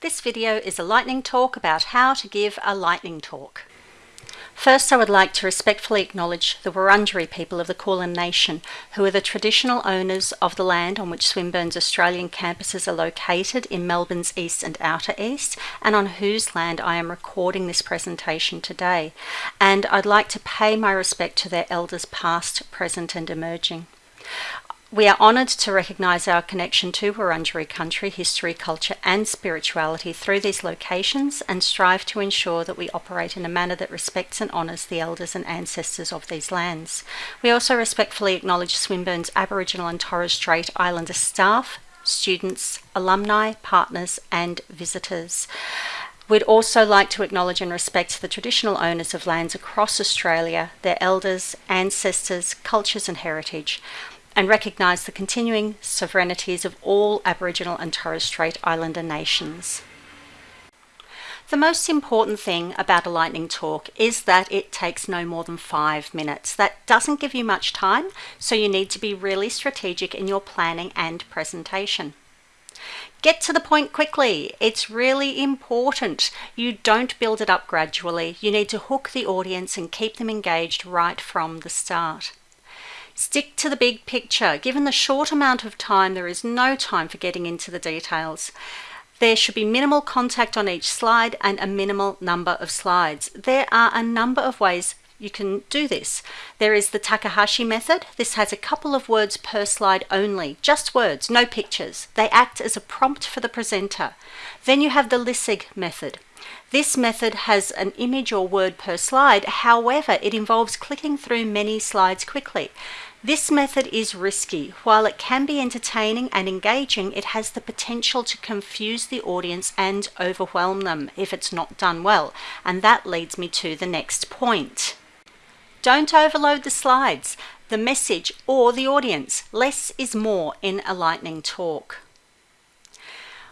This video is a lightning talk about how to give a lightning talk. First, I would like to respectfully acknowledge the Wurundjeri people of the Kulin Nation, who are the traditional owners of the land on which Swinburne's Australian campuses are located in Melbourne's East and Outer East, and on whose land I am recording this presentation today. And I'd like to pay my respect to their elders past, present and emerging. We are honoured to recognise our connection to Wurundjeri country, history, culture and spirituality through these locations and strive to ensure that we operate in a manner that respects and honours the elders and ancestors of these lands. We also respectfully acknowledge Swinburne's Aboriginal and Torres Strait Islander staff, students, alumni, partners and visitors. We'd also like to acknowledge and respect the traditional owners of lands across Australia, their elders, ancestors, cultures and heritage and recognise the continuing sovereignties of all Aboriginal and Torres Strait Islander nations. The most important thing about a lightning talk is that it takes no more than five minutes. That doesn't give you much time, so you need to be really strategic in your planning and presentation. Get to the point quickly. It's really important. You don't build it up gradually. You need to hook the audience and keep them engaged right from the start. Stick to the big picture. Given the short amount of time, there is no time for getting into the details. There should be minimal contact on each slide and a minimal number of slides. There are a number of ways you can do this. There is the Takahashi method. This has a couple of words per slide only, just words, no pictures. They act as a prompt for the presenter. Then you have the Lessig method. This method has an image or word per slide, however, it involves clicking through many slides quickly. This method is risky. While it can be entertaining and engaging, it has the potential to confuse the audience and overwhelm them if it's not done well. And that leads me to the next point. Don't overload the slides, the message or the audience. Less is more in a lightning talk.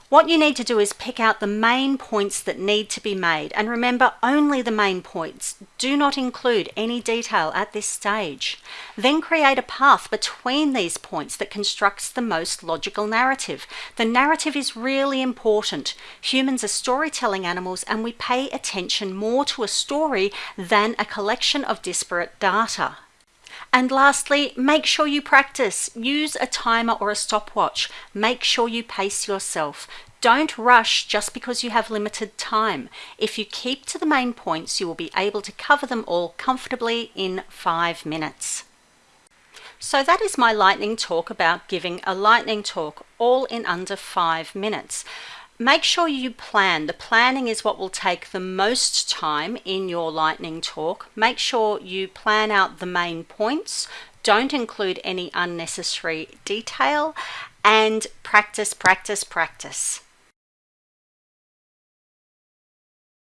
What you need to do is pick out the main points that need to be made and remember only the main points. Do not include any detail at this stage. Then create a path between these points that constructs the most logical narrative. The narrative is really important. Humans are storytelling animals and we pay attention more to a story than a collection of disparate data. And lastly, make sure you practice. Use a timer or a stopwatch. Make sure you pace yourself. Don't rush just because you have limited time. If you keep to the main points, you will be able to cover them all comfortably in five minutes. So that is my lightning talk about giving a lightning talk all in under five minutes. Make sure you plan. The planning is what will take the most time in your lightning talk. Make sure you plan out the main points. Don't include any unnecessary detail and practice, practice, practice.